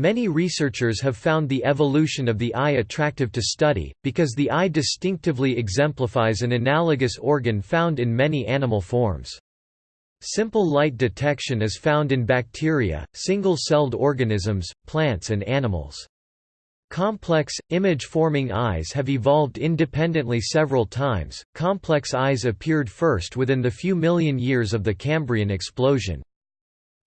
Many researchers have found the evolution of the eye attractive to study, because the eye distinctively exemplifies an analogous organ found in many animal forms. Simple light detection is found in bacteria, single-celled organisms, plants and animals. Complex, image-forming eyes have evolved independently several times. Complex eyes appeared first within the few million years of the Cambrian explosion.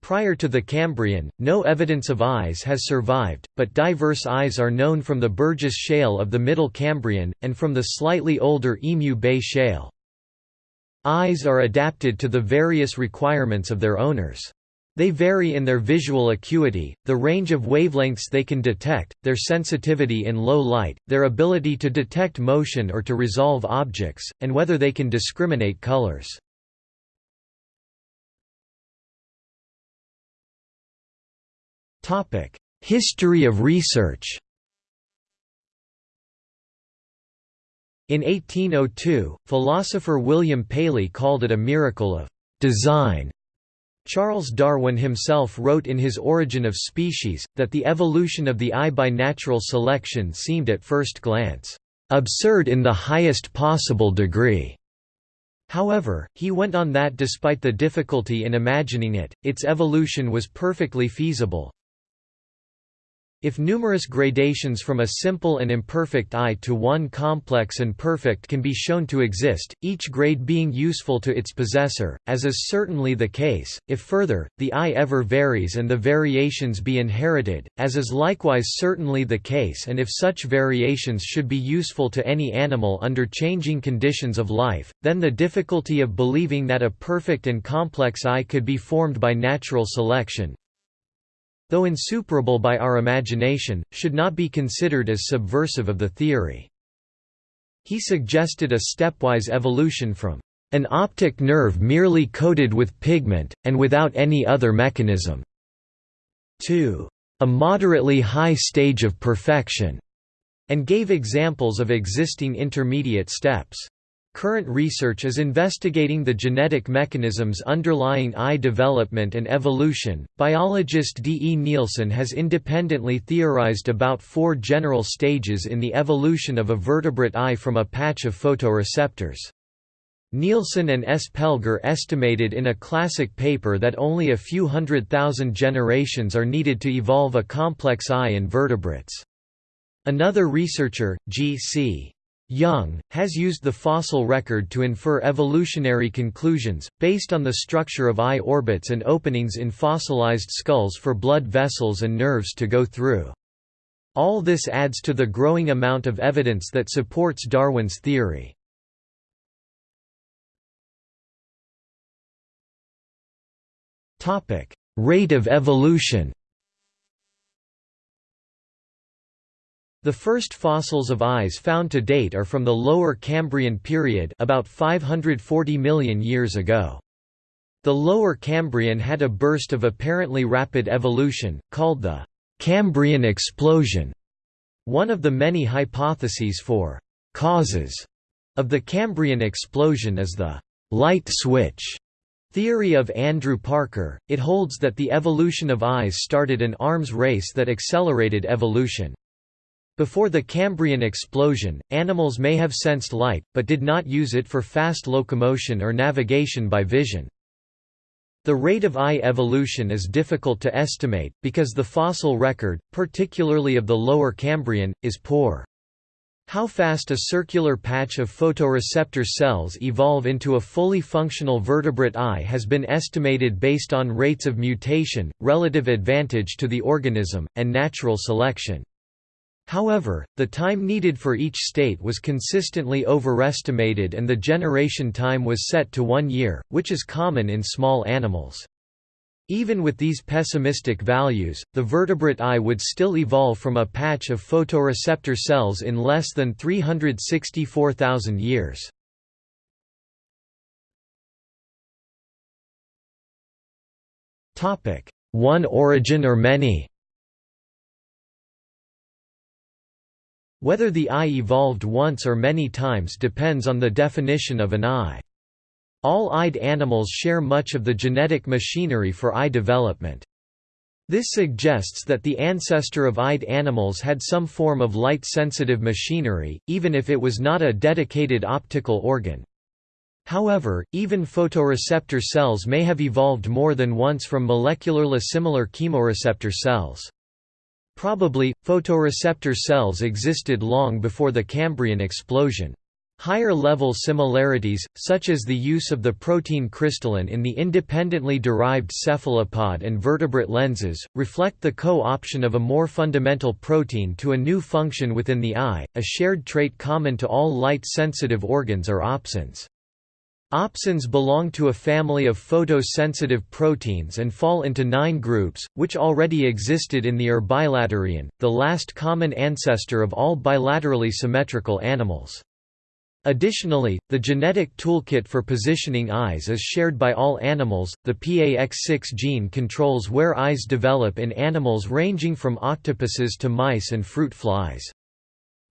Prior to the Cambrian, no evidence of eyes has survived, but diverse eyes are known from the Burgess Shale of the Middle Cambrian, and from the slightly older Emu Bay Shale. Eyes are adapted to the various requirements of their owners. They vary in their visual acuity, the range of wavelengths they can detect, their sensitivity in low light, their ability to detect motion or to resolve objects, and whether they can discriminate colors. History of research In 1802, philosopher William Paley called it a miracle of design. Charles Darwin himself wrote in his Origin of Species, that the evolution of the eye by natural selection seemed at first glance, "...absurd in the highest possible degree." However, he went on that despite the difficulty in imagining it, its evolution was perfectly feasible, if numerous gradations from a simple and imperfect eye to one complex and perfect can be shown to exist, each grade being useful to its possessor, as is certainly the case, if further, the eye ever varies and the variations be inherited, as is likewise certainly the case and if such variations should be useful to any animal under changing conditions of life, then the difficulty of believing that a perfect and complex eye could be formed by natural selection, though insuperable by our imagination, should not be considered as subversive of the theory. He suggested a stepwise evolution from an optic nerve merely coated with pigment, and without any other mechanism, to a moderately high stage of perfection, and gave examples of existing intermediate steps. Current research is investigating the genetic mechanisms underlying eye development and evolution. Biologist D. E. Nilsson has independently theorized about four general stages in the evolution of a vertebrate eye from a patch of photoreceptors. Nilsson and S. Pelger estimated in a classic paper that only a few hundred thousand generations are needed to evolve a complex eye in vertebrates. Another researcher, G. C. Young, has used the fossil record to infer evolutionary conclusions, based on the structure of eye orbits and openings in fossilized skulls for blood vessels and nerves to go through. All this adds to the growing amount of evidence that supports Darwin's theory. Rate of evolution The first fossils of eyes found to date are from the Lower Cambrian period about 540 million years ago. The Lower Cambrian had a burst of apparently rapid evolution, called the Cambrian explosion. One of the many hypotheses for causes of the Cambrian explosion is the light switch theory of Andrew Parker. It holds that the evolution of eyes started an arms race that accelerated evolution. Before the Cambrian explosion, animals may have sensed light, but did not use it for fast locomotion or navigation by vision. The rate of eye evolution is difficult to estimate, because the fossil record, particularly of the Lower Cambrian, is poor. How fast a circular patch of photoreceptor cells evolve into a fully functional vertebrate eye has been estimated based on rates of mutation, relative advantage to the organism, and natural selection. However, the time needed for each state was consistently overestimated and the generation time was set to one year, which is common in small animals. Even with these pessimistic values, the vertebrate eye would still evolve from a patch of photoreceptor cells in less than 364,000 years. One origin or many Whether the eye evolved once or many times depends on the definition of an eye. All eyed animals share much of the genetic machinery for eye development. This suggests that the ancestor of eyed animals had some form of light-sensitive machinery, even if it was not a dedicated optical organ. However, even photoreceptor cells may have evolved more than once from molecularly similar chemoreceptor cells. Probably, photoreceptor cells existed long before the Cambrian explosion. Higher-level similarities, such as the use of the protein crystallin in the independently derived cephalopod and vertebrate lenses, reflect the co-option of a more fundamental protein to a new function within the eye, a shared trait common to all light-sensitive organs or opsins. Opsins belong to a family of photosensitive proteins and fall into nine groups, which already existed in the Urbilaterian, the last common ancestor of all bilaterally symmetrical animals. Additionally, the genetic toolkit for positioning eyes is shared by all animals. The PAX6 gene controls where eyes develop in animals ranging from octopuses to mice and fruit flies.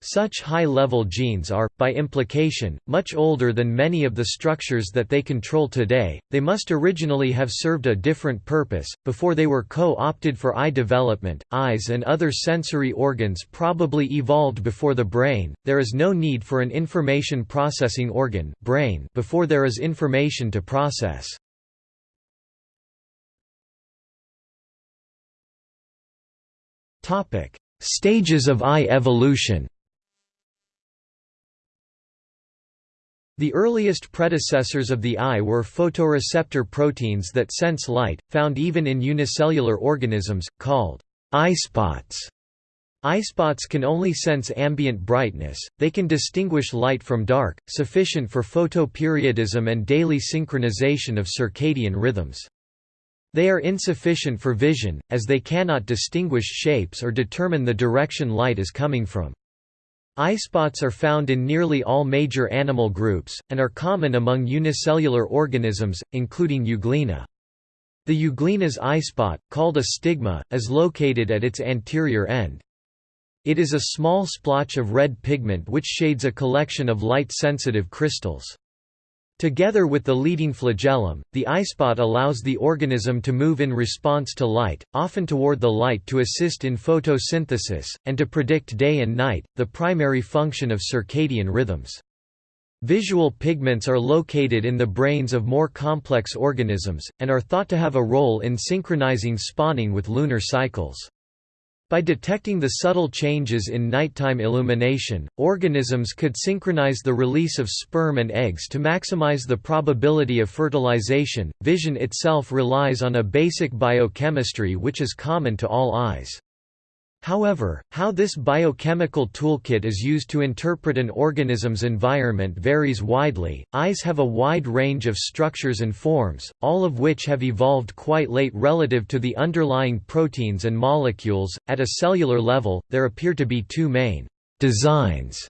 Such high-level genes are, by implication, much older than many of the structures that they control today, they must originally have served a different purpose, before they were co-opted for eye development. Eyes and other sensory organs probably evolved before the brain, there is no need for an information processing organ brain before there is information to process. Stages of eye evolution The earliest predecessors of the eye were photoreceptor proteins that sense light, found even in unicellular organisms, called eyespots. Eyespots can only sense ambient brightness, they can distinguish light from dark, sufficient for photoperiodism and daily synchronization of circadian rhythms. They are insufficient for vision, as they cannot distinguish shapes or determine the direction light is coming from. Eyespots are found in nearly all major animal groups, and are common among unicellular organisms, including Euglena. The Euglena's eye spot, called a stigma, is located at its anterior end. It is a small splotch of red pigment which shades a collection of light-sensitive crystals. Together with the leading flagellum, the eyespot allows the organism to move in response to light, often toward the light to assist in photosynthesis, and to predict day and night, the primary function of circadian rhythms. Visual pigments are located in the brains of more complex organisms, and are thought to have a role in synchronizing spawning with lunar cycles. By detecting the subtle changes in nighttime illumination, organisms could synchronize the release of sperm and eggs to maximize the probability of fertilization. Vision itself relies on a basic biochemistry which is common to all eyes. However, how this biochemical toolkit is used to interpret an organism's environment varies widely. Eyes have a wide range of structures and forms, all of which have evolved quite late relative to the underlying proteins and molecules. At a cellular level, there appear to be two main designs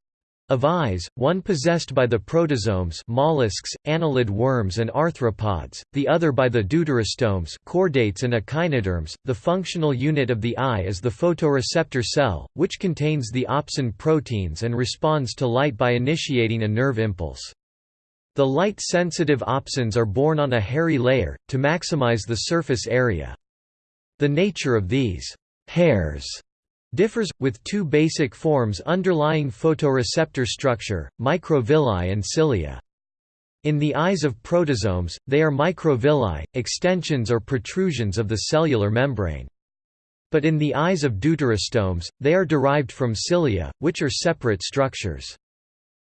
of eyes, one possessed by the protostomes mollusks, annelid worms and arthropods, the other by the deuterostomes chordates and echinoderms. The functional unit of the eye is the photoreceptor cell, which contains the opsin proteins and responds to light by initiating a nerve impulse. The light-sensitive opsins are borne on a hairy layer, to maximize the surface area. The nature of these hairs differs, with two basic forms underlying photoreceptor structure, microvilli and cilia. In the eyes of protostomes, they are microvilli, extensions or protrusions of the cellular membrane. But in the eyes of deuterostomes, they are derived from cilia, which are separate structures.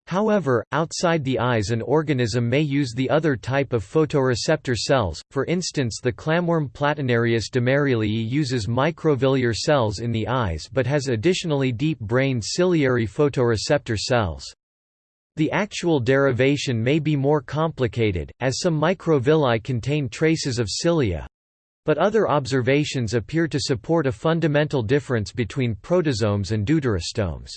However, outside the eyes an organism may use the other type of photoreceptor cells, for instance the clamworm Platynereis dumerilii uses microvillar cells in the eyes but has additionally deep-brained ciliary photoreceptor cells. The actual derivation may be more complicated, as some microvilli contain traces of cilia, but other observations appear to support a fundamental difference between protostomes and deuterostomes.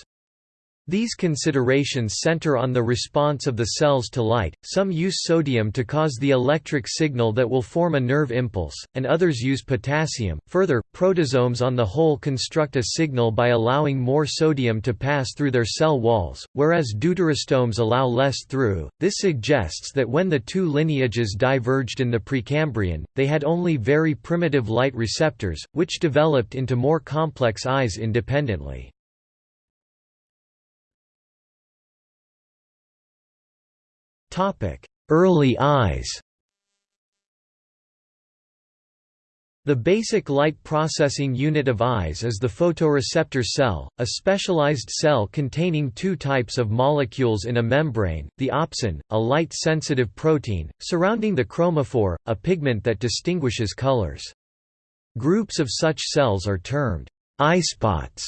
These considerations center on the response of the cells to light, some use sodium to cause the electric signal that will form a nerve impulse, and others use potassium. Further, protostomes on the whole construct a signal by allowing more sodium to pass through their cell walls, whereas deuterostomes allow less through. This suggests that when the two lineages diverged in the Precambrian, they had only very primitive light receptors, which developed into more complex eyes independently. Early eyes The basic light processing unit of eyes is the photoreceptor cell, a specialized cell containing two types of molecules in a membrane, the opsin, a light-sensitive protein, surrounding the chromophore, a pigment that distinguishes colors. Groups of such cells are termed eyespots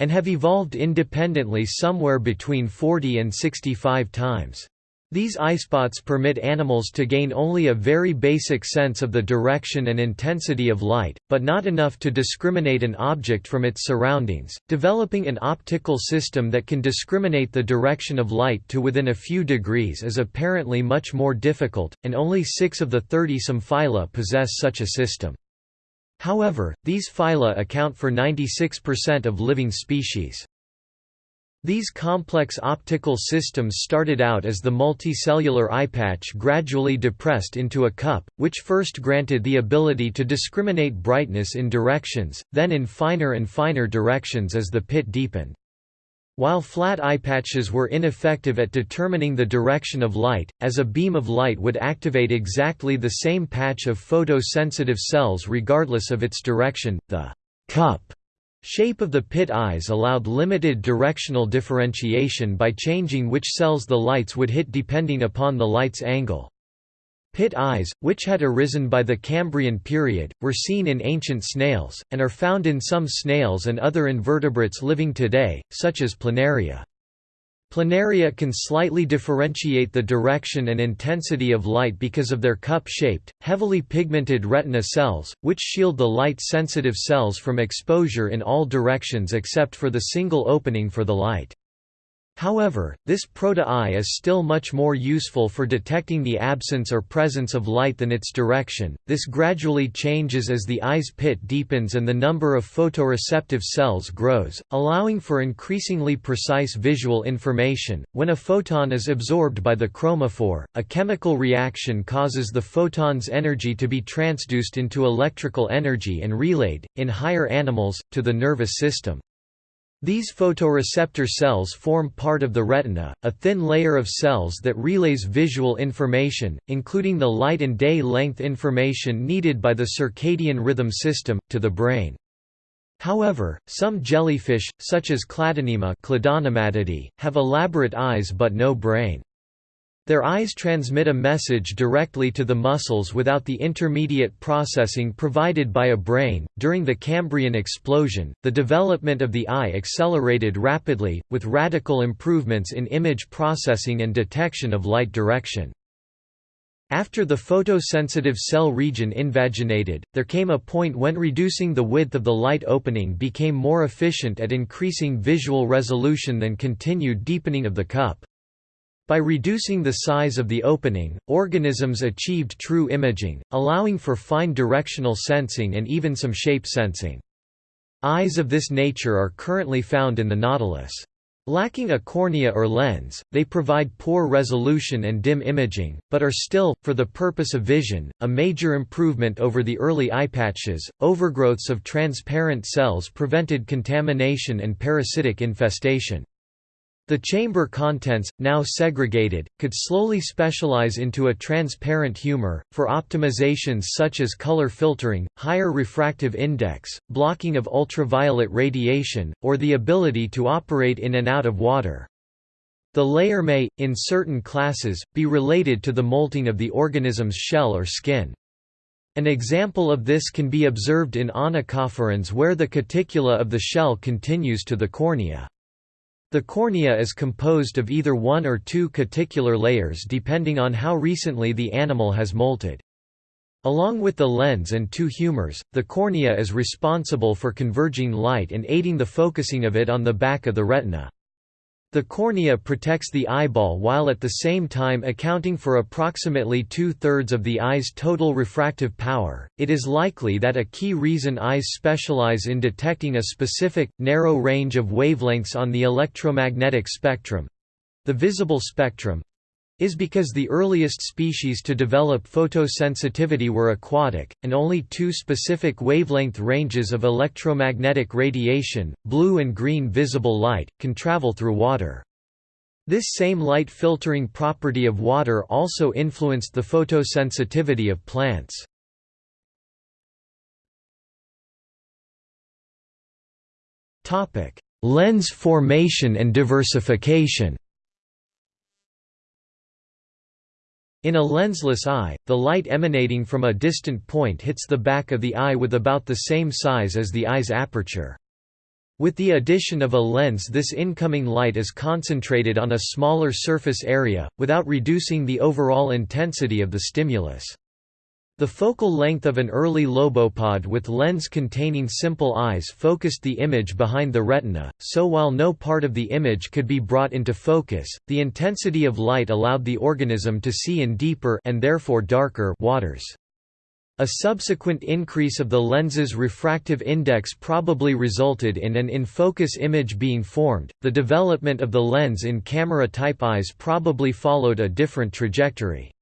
and have evolved independently somewhere between 40 and 65 times. These eyespots permit animals to gain only a very basic sense of the direction and intensity of light, but not enough to discriminate an object from its surroundings. Developing an optical system that can discriminate the direction of light to within a few degrees is apparently much more difficult, and only six of the 30 some phyla possess such a system. However, these phyla account for 96% of living species. These complex optical systems started out as the multicellular eyepatch gradually depressed into a cup, which first granted the ability to discriminate brightness in directions, then in finer and finer directions as the pit deepened. While flat eyepatches were ineffective at determining the direction of light, as a beam of light would activate exactly the same patch of photosensitive cells regardless of its direction, the cup Shape of the pit eyes allowed limited directional differentiation by changing which cells the lights would hit depending upon the light's angle. Pit eyes, which had arisen by the Cambrian period, were seen in ancient snails, and are found in some snails and other invertebrates living today, such as planaria. Planaria can slightly differentiate the direction and intensity of light because of their cup-shaped, heavily pigmented retina cells, which shield the light-sensitive cells from exposure in all directions except for the single opening for the light. However, this proto-eye is still much more useful for detecting the absence or presence of light than its direction. This gradually changes as the eye's pit deepens and the number of photoreceptive cells grows, allowing for increasingly precise visual information. When a photon is absorbed by the chromophore, a chemical reaction causes the photon's energy to be transduced into electrical energy and relayed, in higher animals, to the nervous system. These photoreceptor cells form part of the retina, a thin layer of cells that relays visual information, including the light and day length information needed by the circadian rhythm system, to the brain. However, some jellyfish, such as Cladonema have elaborate eyes but no brain. Their eyes transmit a message directly to the muscles without the intermediate processing provided by a brain. During the Cambrian explosion, the development of the eye accelerated rapidly, with radical improvements in image processing and detection of light direction. After the photosensitive cell region invaginated, there came a point when reducing the width of the light opening became more efficient at increasing visual resolution than continued deepening of the cup. By reducing the size of the opening, organisms achieved true imaging, allowing for fine directional sensing and even some shape sensing. Eyes of this nature are currently found in the nautilus. Lacking a cornea or lens, they provide poor resolution and dim imaging, but are still, for the purpose of vision, a major improvement over the early eyepatches. Overgrowths of transparent cells prevented contamination and parasitic infestation. The chamber contents, now segregated, could slowly specialize into a transparent humor, for optimizations such as color filtering, higher refractive index, blocking of ultraviolet radiation, or the ability to operate in and out of water. The layer may, in certain classes, be related to the molting of the organism's shell or skin. An example of this can be observed in onychophorans where the cuticula of the shell continues to the cornea. The cornea is composed of either one or two cuticular layers depending on how recently the animal has molted. Along with the lens and two humors, the cornea is responsible for converging light and aiding the focusing of it on the back of the retina. The cornea protects the eyeball while at the same time accounting for approximately two-thirds of the eye's total refractive power. It is likely that a key reason eyes specialize in detecting a specific, narrow range of wavelengths on the electromagnetic spectrum—the visible spectrum, is because the earliest species to develop photosensitivity were aquatic, and only two specific wavelength ranges of electromagnetic radiation, blue and green visible light, can travel through water. This same light filtering property of water also influenced the photosensitivity of plants. Lens formation and diversification In a lensless eye, the light emanating from a distant point hits the back of the eye with about the same size as the eye's aperture. With the addition of a lens this incoming light is concentrated on a smaller surface area, without reducing the overall intensity of the stimulus. The focal length of an early lobopod with lens-containing simple eyes focused the image behind the retina, so while no part of the image could be brought into focus, the intensity of light allowed the organism to see in deeper and therefore darker waters. A subsequent increase of the lens's refractive index probably resulted in an in-focus image being formed. The development of the lens in camera-type eyes probably followed a different trajectory.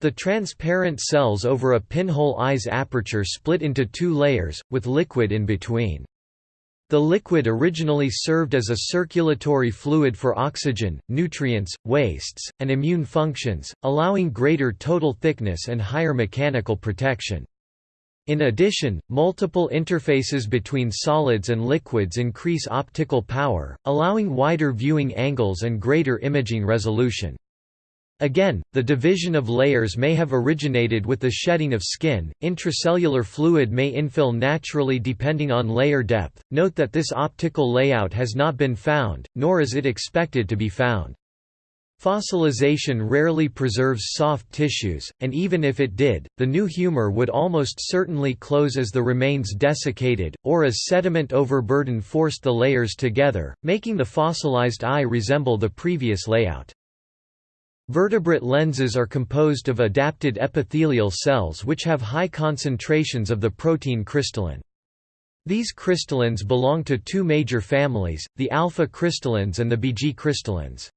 The transparent cells over a pinhole eye's aperture split into two layers, with liquid in between. The liquid originally served as a circulatory fluid for oxygen, nutrients, wastes, and immune functions, allowing greater total thickness and higher mechanical protection. In addition, multiple interfaces between solids and liquids increase optical power, allowing wider viewing angles and greater imaging resolution. Again, the division of layers may have originated with the shedding of skin. Intracellular fluid may infill naturally depending on layer depth. Note that this optical layout has not been found, nor is it expected to be found. Fossilization rarely preserves soft tissues, and even if it did, the new humor would almost certainly close as the remains desiccated, or as sediment overburden forced the layers together, making the fossilized eye resemble the previous layout. Vertebrate lenses are composed of adapted epithelial cells which have high concentrations of the protein crystallin. These crystallins belong to two major families, the alpha crystallins and the beta crystallins.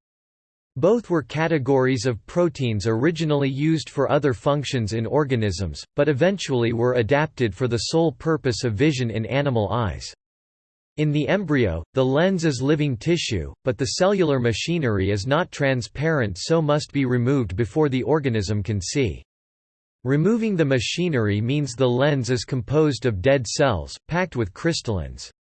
Both were categories of proteins originally used for other functions in organisms, but eventually were adapted for the sole purpose of vision in animal eyes. In the embryo, the lens is living tissue, but the cellular machinery is not transparent so must be removed before the organism can see. Removing the machinery means the lens is composed of dead cells, packed with crystallins.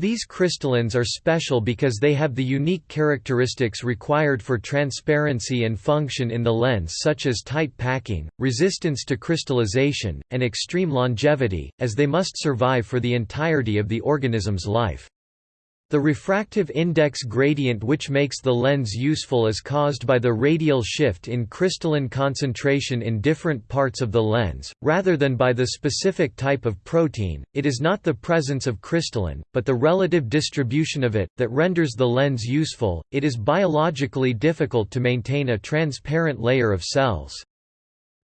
These crystallins are special because they have the unique characteristics required for transparency and function in the lens such as tight packing, resistance to crystallization, and extreme longevity, as they must survive for the entirety of the organism's life. The refractive index gradient which makes the lens useful is caused by the radial shift in crystallin concentration in different parts of the lens, rather than by the specific type of protein. It is not the presence of crystallin, but the relative distribution of it, that renders the lens useful. It is biologically difficult to maintain a transparent layer of cells.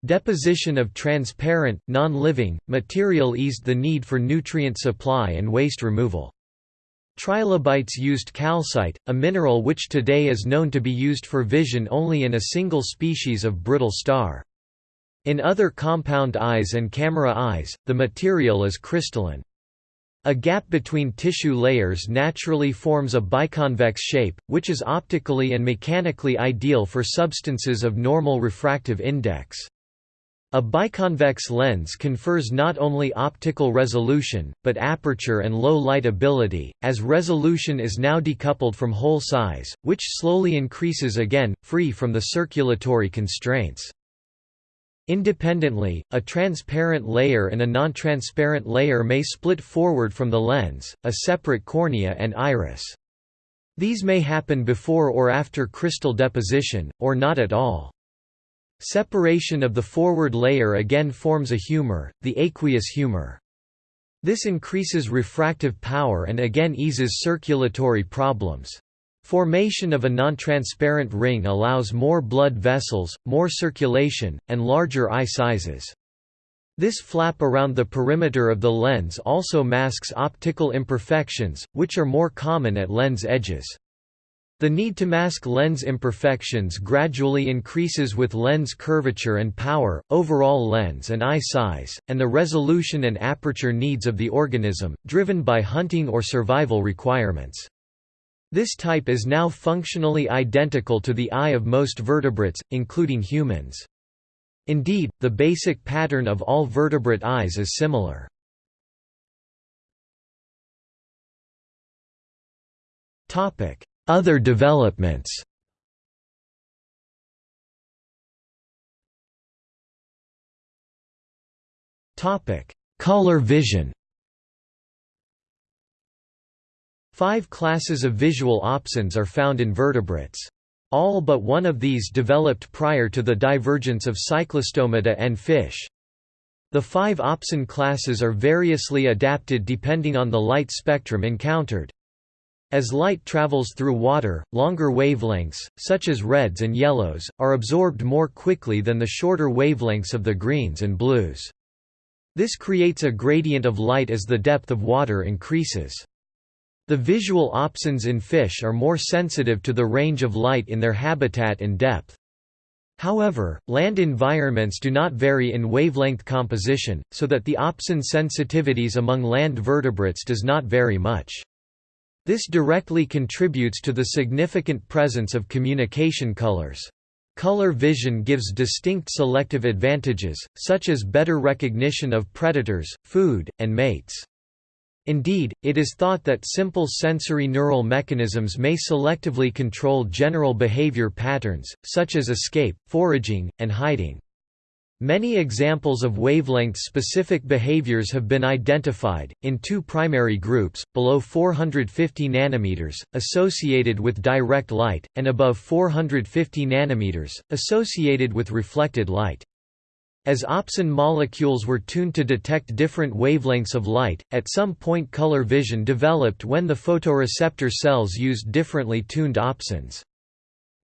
Deposition of transparent, non-living, material eased the need for nutrient supply and waste removal. Trilobites used calcite, a mineral which today is known to be used for vision only in a single species of brittle star. In other compound eyes and camera eyes, the material is crystalline. A gap between tissue layers naturally forms a biconvex shape, which is optically and mechanically ideal for substances of normal refractive index. A biconvex lens confers not only optical resolution, but aperture and low light ability, as resolution is now decoupled from hole size, which slowly increases again, free from the circulatory constraints. Independently, a transparent layer and a non-transparent layer may split forward from the lens, a separate cornea and iris. These may happen before or after crystal deposition, or not at all. Separation of the forward layer again forms a humor, the aqueous humor. This increases refractive power and again eases circulatory problems. Formation of a non-transparent ring allows more blood vessels, more circulation, and larger eye sizes. This flap around the perimeter of the lens also masks optical imperfections, which are more common at lens edges. The need to mask lens imperfections gradually increases with lens curvature and power, overall lens and eye size, and the resolution and aperture needs of the organism, driven by hunting or survival requirements. This type is now functionally identical to the eye of most vertebrates, including humans. Indeed, the basic pattern of all vertebrate eyes is similar. Other developments Color vision Five classes of visual opsins are found in vertebrates. All but one of these developed prior to the divergence of cyclostomata and fish. The five opsin classes are variously adapted depending on the light spectrum encountered. As light travels through water, longer wavelengths, such as reds and yellows, are absorbed more quickly than the shorter wavelengths of the greens and blues. This creates a gradient of light as the depth of water increases. The visual opsins in fish are more sensitive to the range of light in their habitat and depth. However, land environments do not vary in wavelength composition, so that the opsin sensitivities among land vertebrates does not vary much. This directly contributes to the significant presence of communication colors. Color vision gives distinct selective advantages, such as better recognition of predators, food, and mates. Indeed, it is thought that simple sensory neural mechanisms may selectively control general behavior patterns, such as escape, foraging, and hiding. Many examples of wavelength-specific behaviors have been identified, in two primary groups, below 450 nanometers, associated with direct light, and above 450 nanometers, associated with reflected light. As opsin molecules were tuned to detect different wavelengths of light, at some point color vision developed when the photoreceptor cells used differently tuned opsins.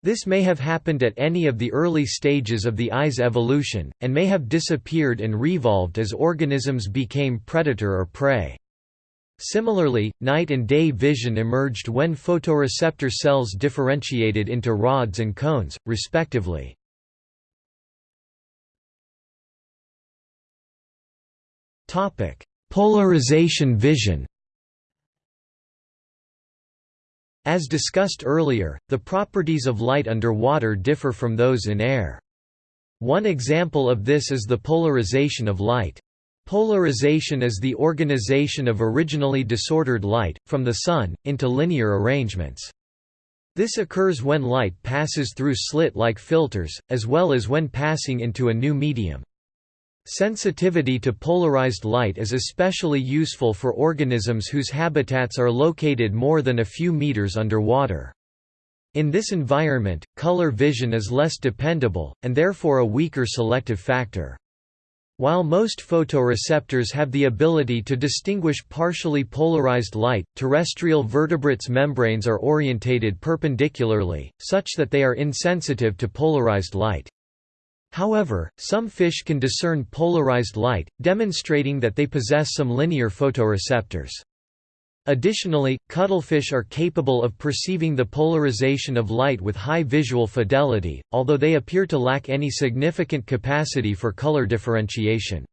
This may have happened at any of the early stages of the eye's evolution, and may have disappeared and revolved as organisms became predator or prey. Similarly, night and day vision emerged when photoreceptor cells differentiated into rods and cones, respectively. Polarization vision. As discussed earlier, the properties of light under water differ from those in air. One example of this is the polarization of light. Polarization is the organization of originally disordered light, from the Sun, into linear arrangements. This occurs when light passes through slit-like filters, as well as when passing into a new medium. Sensitivity to polarized light is especially useful for organisms whose habitats are located more than a few meters underwater. In this environment, color vision is less dependable, and therefore a weaker selective factor. While most photoreceptors have the ability to distinguish partially polarized light, terrestrial vertebrates' membranes are orientated perpendicularly, such that they are insensitive to polarized light. However, some fish can discern polarized light, demonstrating that they possess some linear photoreceptors. Additionally, cuttlefish are capable of perceiving the polarization of light with high visual fidelity, although they appear to lack any significant capacity for color differentiation.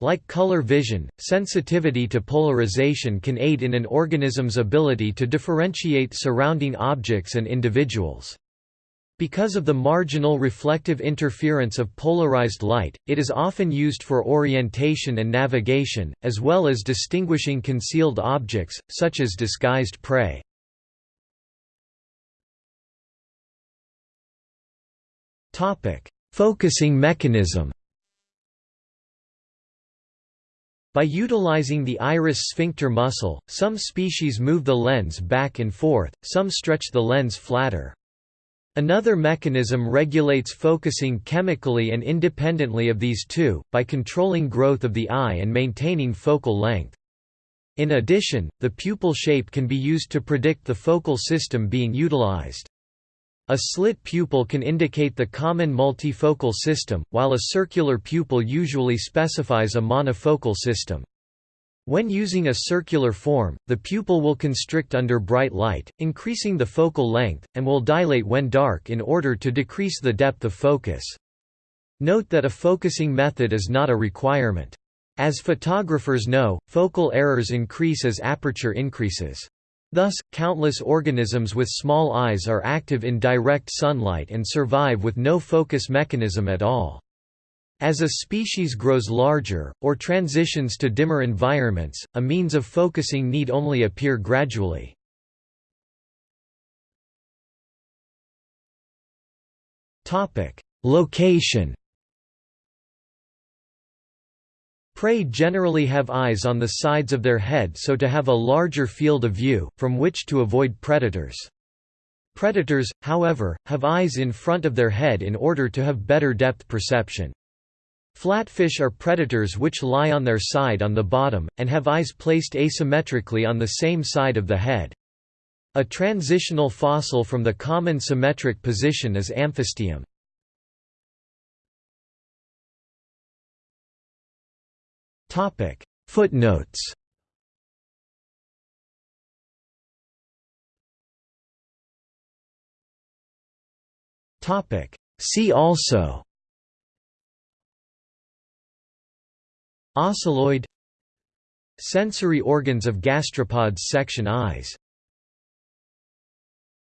Like color vision, sensitivity to polarization can aid in an organism's ability to differentiate surrounding objects and individuals. Because of the marginal reflective interference of polarized light, it is often used for orientation and navigation, as well as distinguishing concealed objects, such as disguised prey. Focusing mechanism By utilizing the iris sphincter muscle, some species move the lens back and forth, some stretch the lens flatter. Another mechanism regulates focusing chemically and independently of these two, by controlling growth of the eye and maintaining focal length. In addition, the pupil shape can be used to predict the focal system being utilized. A slit pupil can indicate the common multifocal system, while a circular pupil usually specifies a monofocal system. When using a circular form, the pupil will constrict under bright light, increasing the focal length, and will dilate when dark in order to decrease the depth of focus. Note that a focusing method is not a requirement. As photographers know, focal errors increase as aperture increases. Thus, countless organisms with small eyes are active in direct sunlight and survive with no focus mechanism at all. As a species grows larger, or transitions to dimmer environments, a means of focusing need only appear gradually. Location Prey generally have eyes on the sides of their head so to have a larger field of view, from which to avoid predators. Predators, however, have eyes in front of their head in order to have better depth perception. Flatfish are predators which lie on their side on the bottom, and have eyes placed asymmetrically on the same side of the head. A transitional fossil from the common symmetric position is amphistium. Footnotes See also Ocelloid Sensory organs of gastropods section eyes